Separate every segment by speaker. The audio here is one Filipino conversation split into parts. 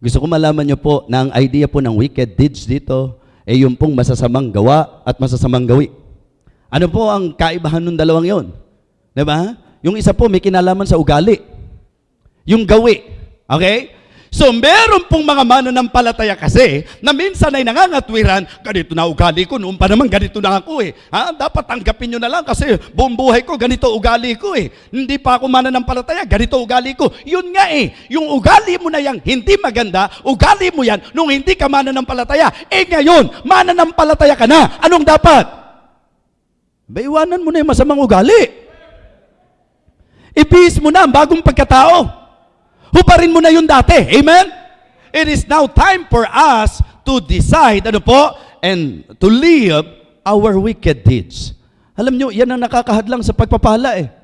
Speaker 1: Gusto ko malaman nyo po na ang idea po ng wicked deeds dito ay yung pong masasamang gawa at masasamang gawi. Ano po ang kaibahan ng dalawang yon? Di ba? Yung isa po may kinalaman sa ugali. Yung gawi. Okay? So meron pong mga mananampalataya kasi na minsan ay nangangatwiran, ganito na ugali ko, noon pa naman ganito na ako eh. Ha? Dapat tanggapin nyo na lang kasi buong buhay ko, ganito ugali ko eh. Hindi pa ako mananampalataya, ganito ugali ko. Yun nga eh, yung ugali mo na yang hindi maganda, ugali mo yan nung hindi ka mananampalataya. Eh ngayon, mananampalataya ka na. Anong dapat? Baiwanan mo na yung masamang ugali. Ibihis mo na ang bagong pagkatao. Hubarin mo na yung dati. Amen? It is now time for us to decide, ano po, and to live our wicked deeds. Alam nyo, yan ang nakakahadlang sa pagpapala eh.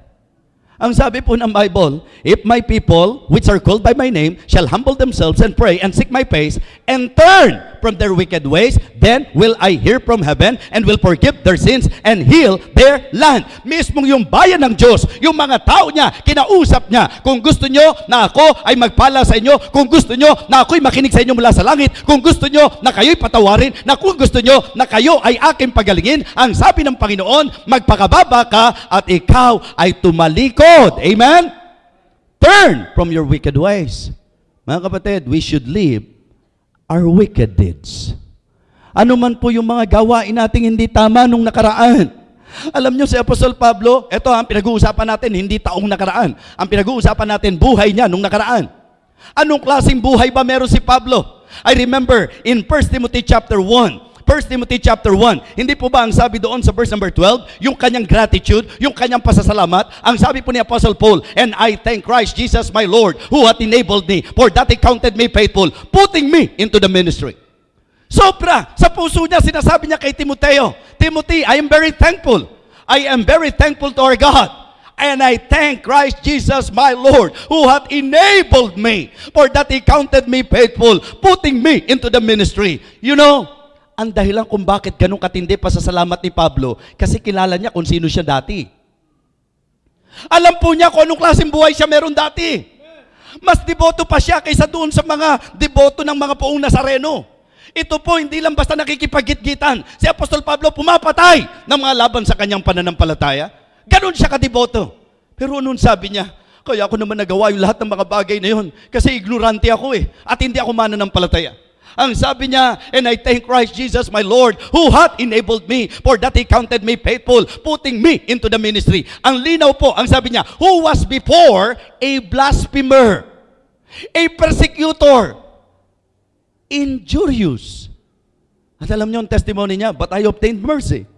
Speaker 1: Ang sabi po ng Bible, If my people, which are called by my name, shall humble themselves and pray and seek my face and turn from their wicked ways, then will I hear from heaven and will forgive their sins and heal their land. Mismong yung bayan ng Diyos, yung mga tao niya, kinausap niya, kung gusto nyo na ako ay magpala sa inyo, kung gusto nyo na ako'y makinig sa inyo mula sa langit, kung gusto nyo na kayo'y patawarin, na kung gusto nyo na kayo ay aking pagalingin, ang sabi ng Panginoon, magpakababa ka at ikaw ay tumalikod. Amen? Turn from your wicked ways. Mga kapatid, we should leave our wicked deeds. Ano man po yung mga gawain nating hindi tama nung nakaraan. Alam nyo si Apostol Pablo, ito ang pinag-uusapan natin, hindi taong nakaraan. Ang pinag-uusapan natin, buhay niya nung nakaraan. Anong klaseng buhay ba meron si Pablo? I remember in 1 Timothy chapter 1, 1 Timothy chapter 1. Hindi po ba ang sabi doon sa verse number 12, yung kanyang gratitude, yung kanyang pasasalamat, ang sabi po ni Apostle Paul, And I thank Christ Jesus my Lord, who hath enabled me, for that he counted me faithful, putting me into the ministry. Sobra! Sa puso niya, sinasabi niya kay Timoteo, Timothy, I am very thankful. I am very thankful to our God. And I thank Christ Jesus my Lord, who hath enabled me, for that he counted me faithful, putting me into the ministry. You know, ang dahilan kung bakit ganun katindi pa sa salamat ni Pablo, kasi kilala niya kung sino siya dati. Alam po niya kung anong klaseng buhay siya meron dati. Mas deboto pa siya kaysa doon sa mga deboto ng mga poong Nazareno. Ito po, hindi lang basta nakikipagitgitan. Si Apostol Pablo pumapatay ng mga laban sa kanyang pananampalataya. Ganon siya kadeboto. Pero noon sabi niya, kaya ako naman nagawa yung lahat ng mga bagay na yun kasi ignorante ako eh at hindi ako mananampalataya. Ang sabi niya, and I thank Christ Jesus my Lord, who hath enabled me, for that He counted me faithful, putting me into the ministry. Ang linaw po, ang sabi niya, who was before a blasphemer, a persecutor, injurious. At alam niyo ang testimony niya, but I obtained mercy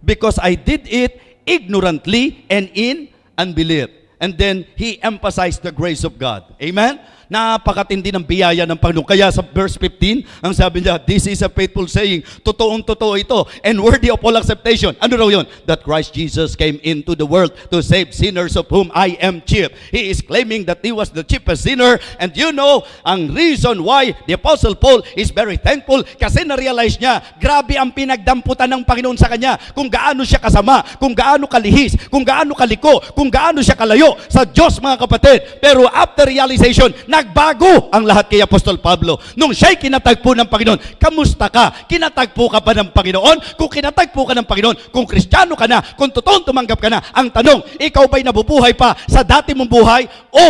Speaker 1: because I did it ignorantly and in unbelief. And then he emphasized the grace of God. Amen? Napakatindi ng biyaya ng Panginoon. Kaya sa verse 15, ang sabi niya, this is a faithful saying, totoong totoo ito, and worthy of all acceptation. Ano raw yun? That Christ Jesus came into the world to save sinners of whom I am chief. He is claiming that he was the chiefest sinner, and you know, ang reason why the Apostle Paul is very thankful, kasi na-realize niya, grabe ang pinagdamputan ng Panginoon sa kanya, kung gaano siya kasama, kung gaano kalihis, kung gaano kaliko, kung gaano siya kalayo sa Diyos mga kapatid. Pero after realization, nagbago ang lahat kay Apostol Pablo. Nung siya'y kinatagpo ng Panginoon, kamusta ka? Kinatagpo ka ba ng Panginoon? Kung kinatagpo ka ng Panginoon, kung kristyano ka na, kung totoong tumanggap ka na, ang tanong, ikaw ba'y nabubuhay pa sa dati mong buhay o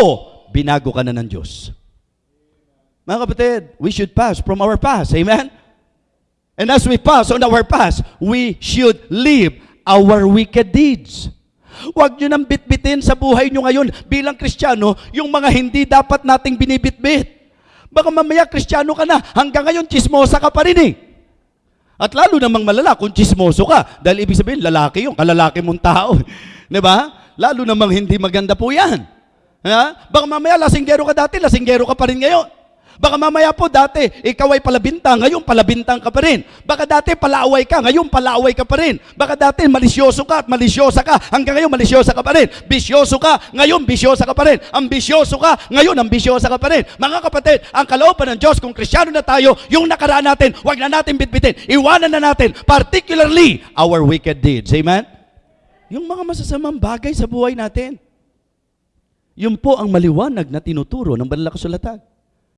Speaker 1: binago ka na ng Diyos? Mga kapatid, we should pass from our past. Amen? And as we pass on our past, we should leave our wicked deeds. Huwag nyo nang bitbitin sa buhay nyo ngayon bilang Kristiyano yung mga hindi dapat nating binibitbit. Baka mamaya Kristiyano ka na, hanggang ngayon chismosa ka pa rin eh. At lalo namang malala kung chismoso ka. Dahil ibig sabihin, lalaki yung kalalaki mong tao. Di ba? Lalo namang hindi maganda po yan. Ha? Baka mamaya lasinggero ka dati, lasinggero ka pa rin ngayon. Baka mamaya po dati, ikaw ay palabintang, ngayon palabintang ka pa rin. Baka dati palaaway ka, ngayon palaaway ka pa rin. Baka dati malisyoso ka at malisyosa ka, hanggang ngayon malisyosa ka pa rin. Bisyoso ka, ngayon bisyosa ka pa rin. Ambisyoso ka, ngayon ambisyosa ka pa rin. Mga kapatid, ang kalooban ng Diyos, kung krisyano na tayo, yung nakaraan natin, wag na natin bitbitin. Iwanan na natin, particularly our wicked deeds. Amen? Yung mga masasamang bagay sa buhay natin. Yun po ang maliwanag na tinuturo ng banal na kasulatan.